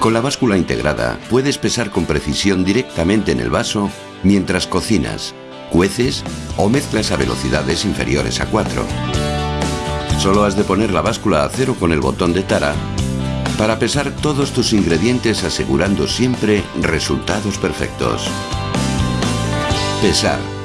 Con la báscula integrada puedes pesar con precisión directamente en el vaso mientras cocinas, cueces o mezclas a velocidades inferiores a 4. Solo has de poner la báscula a cero con el botón de tara para pesar todos tus ingredientes asegurando siempre resultados perfectos. Pesar